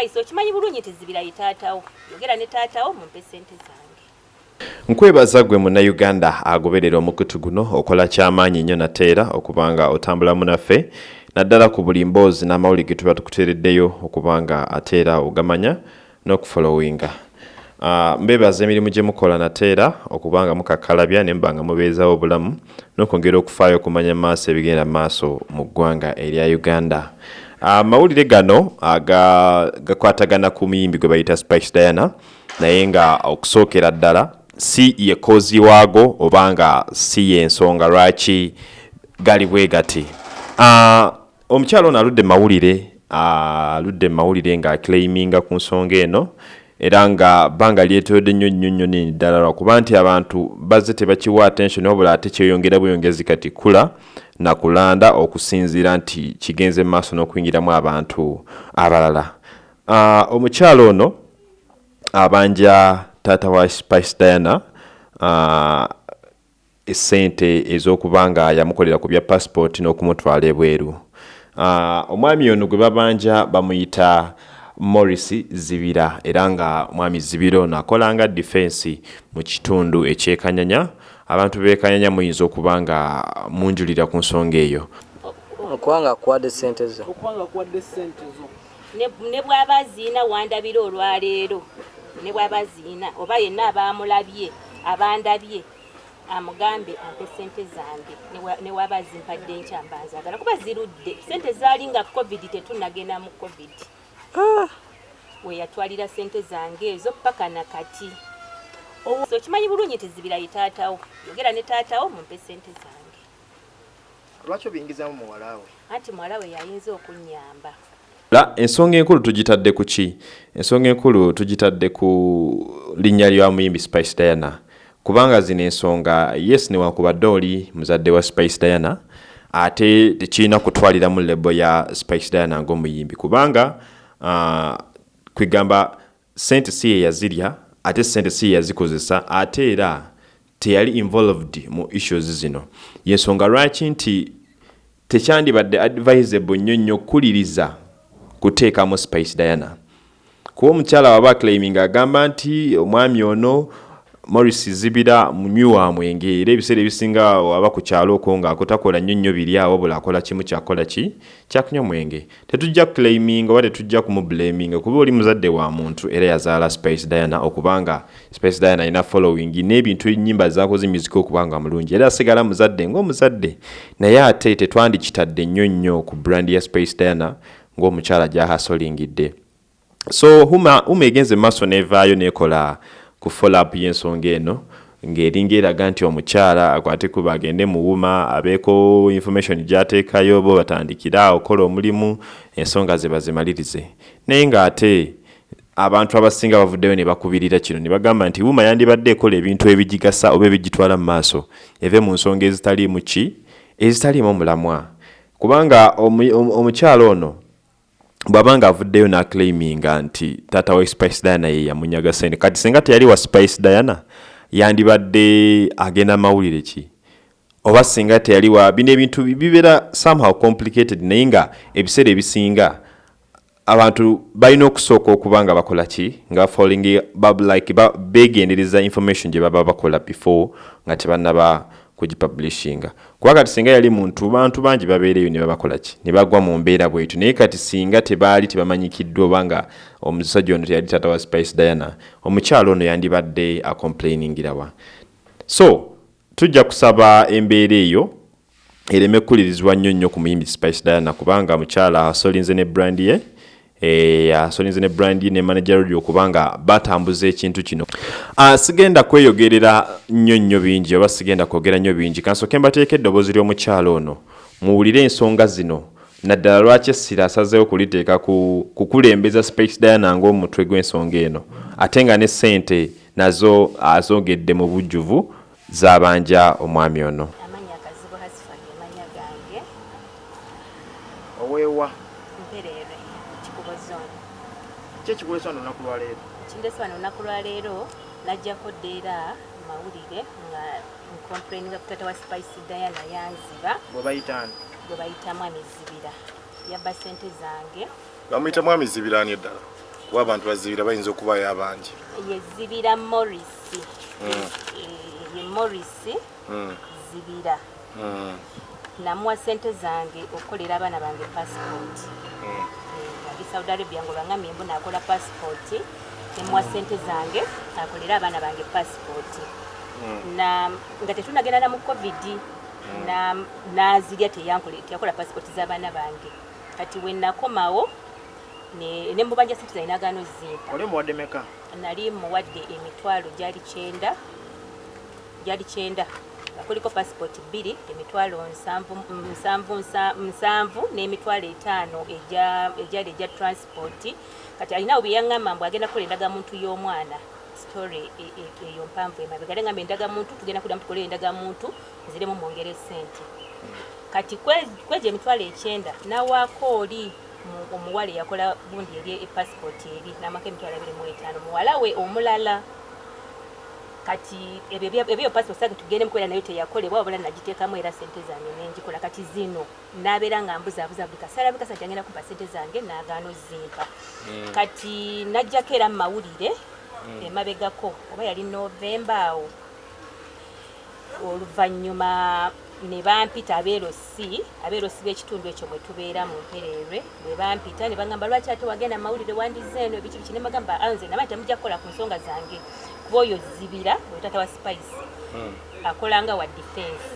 spice okimanyi bulungi tezibira ye taatawo? Yogera ne taatawo mumpe sente zange. Nkwebaza gwe munnayuganda agoberera omukutu guno okola kyamaanyi nnyo nateera okubanga otambulamu naffe naddala ku buli mboozi n'amawuli ge tuba tukuteereddeyo okubanga ateera ogamanya n'okufolowinga Uh, mbebaza emirimu gye mukola nateera okubanga mukakkalabya ne mba nga mubeezawo obulamu n'okwongera okufaayo okumanya maaso ebigenda maaso mu ggwanga erya uganda amawulire gano gakwatagana ku muyimbi gwe bayita spice diana naye nga okusookera ddala si ye koozi waago obanga si yensonga lwaki gali bwe gati? Uh, omukyalo ono aludde mawulire aludde uh, mawulire ng'aclaiminga ku nsonga eno era nga bbanga lyetoyodde nnyo nnyo nnyo nini ddala lwakuba nti abantu bazze tebakiwa attention wabula ate kyeyongera bweyongezi kati kula nakulanda okusinziira nti kigenze mu maaso n'okuyingiramu abantu abalala. Uh, omukyalo ono abanja taata wa spice diana uh, esente ez'okuba nga yamukolera ku bya passport n'okumutwala ebweru. Uh, omwami ono gwe babanja bamuyita morris zibira era nga mwami zibira ono akolanga defense mu kitundu ekyekanyanya abantu bekanyanya muyinza okuba nga munjulira ku nsonga eyo. Okubanga akuwadde sente zo. Ne bw'aba ziina wandabira olwaleero ne bw'aba ziina oba yenna abamulabye abandabye amugambe ampe sente zange ne waba zimpadde nkyambanzagala kuba zirudde. Sente zaali nga covid tetunagenda mu covid weyatwalira sente zange ezo paka nakati. So okimanyi bulungi tezibira ye taatawo? Yogera ne taatawo mumpe sente zange. Lwaki obiyingizamu muwalawe anti muwalawe yayinza okunyamba la ensonga enkulu tugitadde ku ki? Ensonga enkulu tugitadde ku linnya lya muyimbi spice diana. Kubanga zino ensonga yes newakubadde oli muzadde wa spice diana ate tekirina kutwaliramu lebo ya spice diana ng'omuyimbi. Kubanga kwegamba sente si yeyazirya ate sente si yeyazikozesa ate era teyali involved mu issues zino. Yensonga lwaki nti tekyandibadde advisable nnyo nnyo okukuliriza kuteekamu spice diana? Kuba omukyala waba claiming agamba nti omwami ono morris zibira munywi wa mwenge. Era ebiseera ebisinga waba ku kyalo okwo ng'akotakola nnyo nnyo biri awo bula akola kimu kyakola ki? Kyakunywa mwenge. Tetujja claiming oba tetujja kumublaminga kuba oli muzadde wa muntu era yazaala spice diana okubanga spice diana alina following n'ebintu ennyimba zakoze music okubanga mulungi. Era asigala muzadde ng'omuzadde naye ate tetwandikitadde nnyo nnyo ku brand ya spice diana ng'omukyala gyahasolingidde so huma, huma egenze maaso nevaayo nekola ku follow-up y'ensonga eno ng'eringa eraga nti omukyala akwate kuba agende muwuma abeeko information gy'ateekayo bo batandikira okola omulimu ensonga ze bazimalirize. Naye ng'ate abantu abasinga bavuddeyo ne bakubirira kino ne bagamba nti wuma yandibadde ekola ebintu ebigigasa oba ebigitwala mu maaso eve mu nsonga ezitaliimu ki? Ezitaliimu mulamwa kubanga omukyala ono bw'aba nga avuddeyo n'aclaiminga nti taata wa spice diana ye yamunyaga sente. Kati singa teyali wa spice diana yandibadde agenda mawulire ki? Oba singa teyali wa bino ebintu bibeera somehow complicated naye nga ebiseera ebisinga abantu balina okusooka okuba nga bakola ki? Nga falling like begendereza information gye baba bakola before nga tebannaba kugipublishinga. Kuba kati singa yali muntu bantu bangi babeereyo ne babakola ki? Ne bagwa mu mbeera bwetu naye kati singa tebaali tebamanyikiddwa obanga omusajja ono teyali tata wa spice diana omukyalo ono yandibadde acomplainingirawa so tujja kusaba embeera eyo ereme kulirizibwa nnyo nnyo ku muyimbi spice diana kubanga mukyala asolinze ne brand ye asolinze ne brand ne manager radio okubanga batambuza ekintu kino. Uh, sigenda kweyogerera nnyo nnyo bingi oba sigenda kwogera nnyo bingi. Kansooke mbateeka eddoboozi ly'omukyalo ono. Muwulire ensonga zino. Naddala lwaki essira asazeewo kuliteeka kukulembeza space diana ng'omutwe gw'ensonga eno? Ate nga ne ssente nazo azogedde mu bujjuvu z'abanja omwami ono ki ekikulesa wano olunaku lwaleero kindesi wano olunaku lwaleero najjako ddeera mawulire nga nkomplaininga ku tata wa spice diana yanziba. Bwe bayitaani gwe bayitamu amizibira yabba sente zange. Bamuyita mwami zibiraani eddala? Kuba abantu bazibira bayinza okubayo abangi ye zibira morris. Ye morris Mm, zibira. Mm, namuwa sente zange okukolera abaana bange passport ali saudi arabia nga olwangambye mbu naakola passport nemuwa sente zange akolera abaana bange passport. Na nga tetunagenda na mu covid na- nazirya teyankole- teyakola passport z'abaana bange. Kati we nakomawo ne ne mubanja sente zange nagaano zimpa oli muwadde meka nali muwadde emitwalo gyali kyenda gyali kyenda nga kuliko passport bbiri emitwalo nsanvu nsanvu nsa- nsanvu n'emitwalo etaano egya- egyali egya transport. Kati alinawo bye yaŋŋamba mbw agenda kukola endagamuntu y'omwana story e- e- eyo mpanvu emabega ate ngamba endagamuntu tugenda kuddamu tukolere endagamuntu nziremu mwongere sente kati kwe- kwegyo emitwalo ekyenda nawaako oli mu- omuwala eyakola gundi eri epassport eri namako emitwalo abiri mu etaano. Muwala we omulala kati ebyo passport sange tugende mukubeera nayo teyakolebwa wabula nagiteekamu era sente zange nenjikola kati zino nabeera nga mbuzaabuza buli kaseera bikasa tyagenda kumpa sente zange nagaano zimpa kati najjako era mumawulire emabegako oba yali novemba awo oluvannyuma ne bampita abeerosi abeerosi b'ekitundu ekyo mwe tubeera mu mpereerwe bwe bampita ne bagamba lwaki ate wagenda mawulire wandize eno? Ebiki biki ne bagamba anze naba temujja kukola ku nsonga zange kuba oyo zibira oyo tata wa spice akolanga wa defense.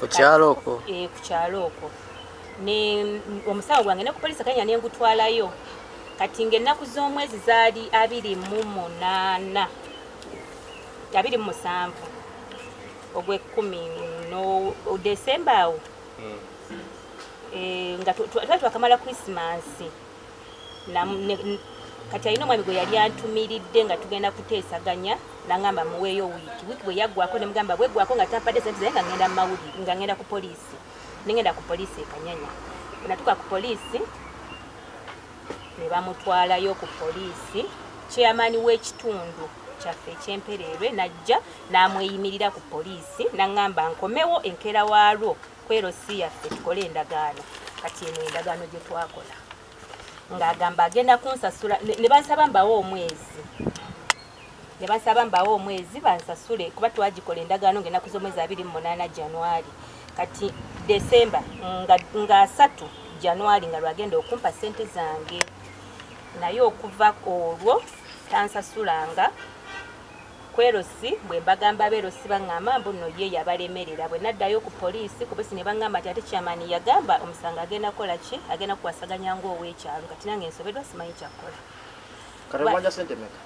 Ku kyalo okwo? Eh, ku kyalo okwo. Ne omusawo gwange ne ku polisi kanya ne ngutwalayo kati ng'ennaku z'omwezi zaali abiri mu munaana abiri mu musanvu ogw'ekkumi no desemba awo. Eh, nga tu- twali twakamala krisimansi Nam- ne- kati alina omwami gwe yali antumiridde nga tugenda kuteesaganya nagamba muweeyo wiiki. Wiiki bwe yaggwako nemugamba bweggwako nga tampadde sente zaye nga ngenda mumawulire nga ngenda ku poliisi. Nengenda ku poliisi ekanyanya Bwe natuuka ku poliisi ne bamutwalayo ku poliisi. Chairman w'ekitundu kyaffe ekyempereerwe najja n'amweyimirira ku poliisi naŋŋamba nkomewo enkeera waalwo kwerosi yaffe tukole endagaano. Kati eno endagaano gye twakola ng'agamba agenda kunsasula. Ne bansaba mbawo omwezi. Ne bansaba mbawo omwezi bansasule. Kuba twagikola endagaano ng'ennaku z'omwezi abiri mu munaana januari kati desemba nga asatu januari nga lwagenda okumpa sente zange. Naye okuva olwo tansasulanga kwerosi bwe mbagamba beerosi baŋŋamba mbu nno ye yabalemerera. Bwe naddayo ku poliisi ku poliisi ne baŋŋamba nti ate kyamani yagamba omusango agenda kukola ki? Agenda kuwasaganya ng'ow'ekyalo. Kati nange ensoberwa simanyi kyakkola kati mubanja sente meka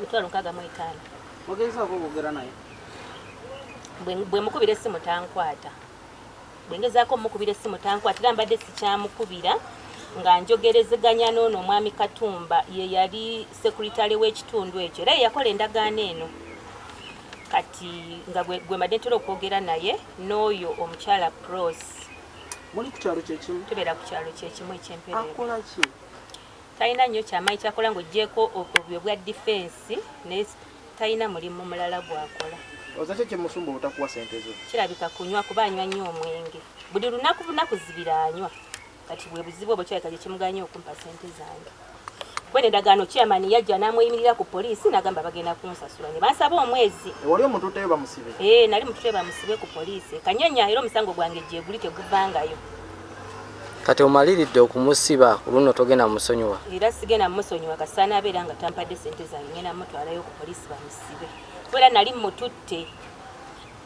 mitwalo nkaaga mu etaano. Ogezaako okwogera naye. Bwe- bwe mukubira essimu tankwata. Bwe ngezaako mukubira essimu tankwata era mbadde sikyamukubira nga njogerezeganya n'ono omwami katumba ye yali sekuritale w'ekitundu ekyo era ye yakola endagaano eno. Kati nga gwe mbadde ntera okwogera naye n'oyo omukyala pros muli ku kyalo kyekimu tubeera ku kyalo kyekimu ekyempereero akola ki? Talina nnyo kyamaanyi kyakola ng'ogyeko obyo bwa difensi naye talina mulimu mulala gwakola. Oza ki kyemusumba obutakuwa sente zo? Kirabika kunywa kuba anywa nnyo omwenge. Buli lunaku lunaku zibira anywa kati bwe buzibu obwo kirabika kyekimuganye okumpa sente zange. Kwene endagaano kyamani yajja n'amweyimirira ku poliisi n'agamba bagenda kunsasula. Ne bansaba omwezi. Ewali omuntu utayo bamusibe ee nali mututwe bamusibe ku poliisi. Kanyanya era omusango gwange gye guli teguvangayo. Kati omaliridde okumusiba ku luno togenda musonyiwa. Era sigenda mumusonyiwa kasaana abeera nga tampadde sente zange ngenda mutwalayo ku poliisi bamusibe. Kubeera nali mututte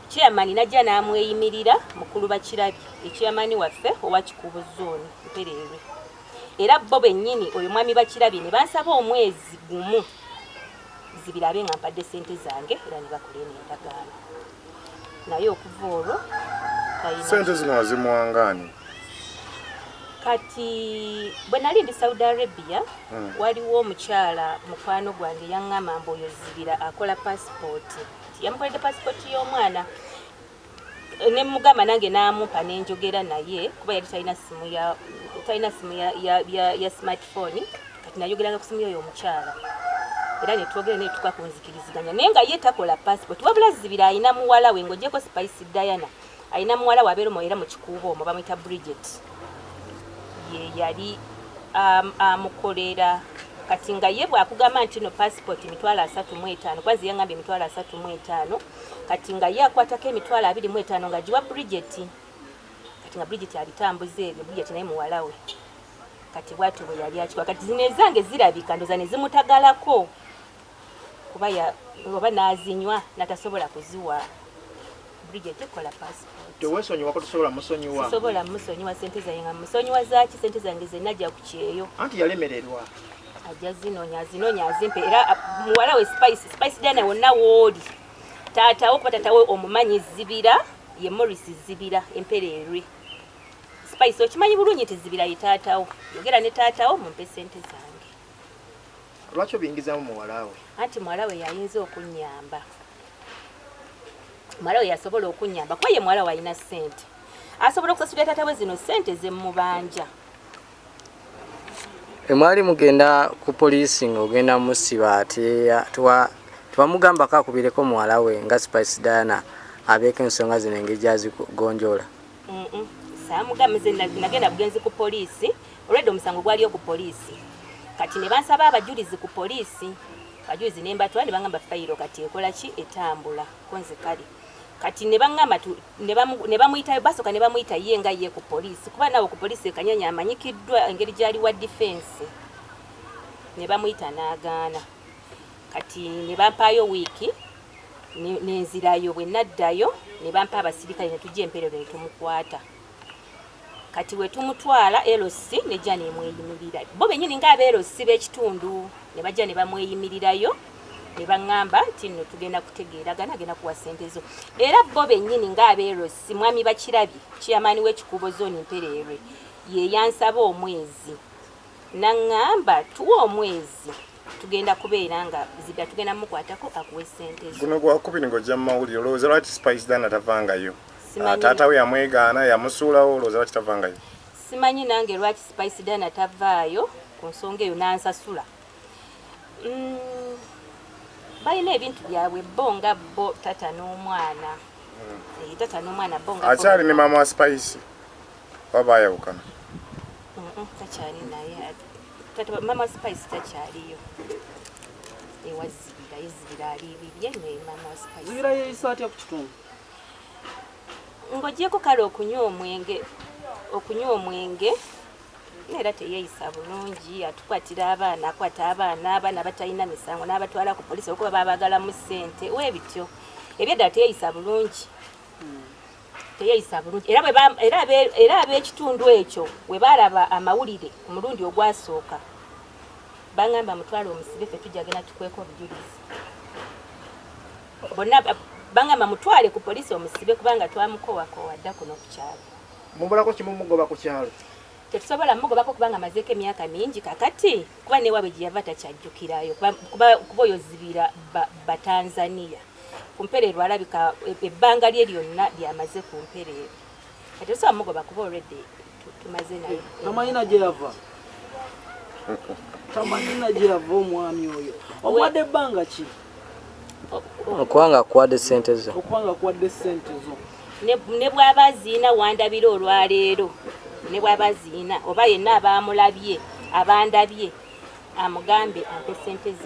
chairman najja n'amweyimirira mukulu bakirabi echairman waffe owa kikubu zooni mpereerwe era bo bennyini oyo mwami bakirabi ne bansaba omwezi gumu zibirabe nga mpadde sente zange era ne bakola eno endagaano. Naye okuva olwo sente zino wazimuwangaani kati bwe nali ndi saudi arabia Mm. waliwo omukyala mukwano gwange yaŋŋamba mbu oyo zibira akola pasipooti yamukoledde pasipooti y'omwana ne mugamba nange n'amumpa nenjogera naye kuba yali talina simu ya talina simu ya, ya, ya, ya smartphone kati nayogeranga ku simu yoyo omukyala. Era netwogera naye tuka kunzikiriziganya naye nga ye takola passport wabula zibira ayina muwala we ng'ogyeko spice diana ayina muwala we abeera era mu kikuubo omwo bamwita bridget. Ye yali am- amukolera kati nga ye bwakugamba nti no passport emitwalo asatu mu etaano kwanzi yangambye emitwalo asatu mu etaano kati nga ye akwatako emitwalo abiri mu etaano nga giwa bridget. Kati nga bridget abitambuza ebyo bridget naye muwala we. Kati bwatyo bwe yali akikwa kati zino ezange zirabika ndoza ne zimutagalako. Kuba oba n'azinywa natasobola kuziwa. Bridget kola passport. Teweesonyiwa ko tosobola musonyiwa. Sisobola musonyiwa sente zange nga musonyiwa zaki sente zange zenna ajja ku kyeyo. Anti yalemererwa ajja zinoonya azinoonya azimpe era a- muwala we spice spice dana wonna wooli taatawo kuba taatawe omumanyi zibira ye morris zibira empereerwe spice okimanyi bulungi nti zibira ye taatawo yogera ne taatawo mumpe sente zange. Lwaki obiyingizamu muwala we? Anti muwala we yayinza okunyamba. Muwala we yasobola okunyamba kuba ye muwala we alina sente asobola okusasulira taata we zino sente zemmubanja emwali mugenda ku poliisi ng'ogenda musiba teya- tewa- tewamugambako akubireko muwala we nga spice diana abeeko ensonga zino engeri gyazigonjola na- nagenda bugenzi ku poliisi olwedde omusango gwaliyo ku poliisi. Kati ne bansaba abajulizi ku poliisi abajulizi ne mbatwala ne baŋŋamba fayiro kati ekola ki etambula konze kale kati ne baŋŋamba tu- ne bamuyita ye nga ye ku poliisi kuba nawe ku poliisi ekanyanya amanyikiddwa engeri gyali wa difensi ne bamuyita n'agaana. Kati ne bampaayo wiiki ne- nenzirayo bwe naddayo ne bampa abasirikale ne tujja emperero ne tumukwata. Kati we tumutwala erosi nejja nemweyimirira bo benyini ngaabeerosi b'ekitundu ne bajja ne bamweyimirirayo ne baŋŋamba nti nno tugenda kutegeeragana agenda kuwa sente zo. Era bo bennyini ngaabeerosi mwami bakirabye kiyamaani w'ekikubo zooni mpereerwe ye yansaba omwezi. Naŋŋamba tuwa omwezi tugenda kubeera nga zibya tugenda mukwatako akuwa esente zo. Guno gwakubiri ng'ojja mu mawulire olowooza lwaki spice dana tavangayo? Simanyi. taata we yamwegaana yamusuulawo olowooza lwaki tavangayo? Simanyi nange lwaki spice dana tavaayo ku nsonga eyo nansasula. Mm, balina ebintu byabwe bo nga bo tata n'omwana. Eh, tata n'omwana bo akyali ne maama wa spice oba baayawukana takyali naye wa spice takyaliyo. Ewazibira yezibira alibirye ne mama wa spice zibira yeeyisa atya ku kitundu? Ng'ogyeko kale okunywa omwenge okunywa omwenge neera teyeeyisa bulungi atukwatira abaana akwata abaana abaana batalina misango n'abatwala ku polisi okuba babagalamu ssente webityo ebyeddala teyeeyisa bulungi. Teyeeyisa bulungi. Era era era ab'ekitundu ekyo bwe baalaba amawulire ku mulundi ogwasooka. Baŋŋamba mutwale omusibe ffe tujja genda tukweka obujulizi. Bonna ba- baŋŋamba mutwale ku polisi omusibe kubanga twamukowakowa dda kuno ku kyalo. Mubulako kimu mugoba ku kyalo tetusobola mugobako kubanga amazeeko emyaka mingi kakati kuba newaabwe gye yava takyajjukirayo kuba- oyo zibira ba- batanzania ku mpereerwa alabika e- ebbanga lye lyonna lyamaze ku mpereerwa kati tusobola mugoba kuba olwedde tu- tumaze naye tamanyina gye yava. Tamanyina gye yava omwami oyo. Omuwadde ebbanga ki? Okubanga akuwadde sente zo. Okubanga akuwadde sente zo. Ne ne bw'aba ziina wandabira olwaleero ne bw'aba ziina oba yenna abaamulabye abandabye amugambe ampe sente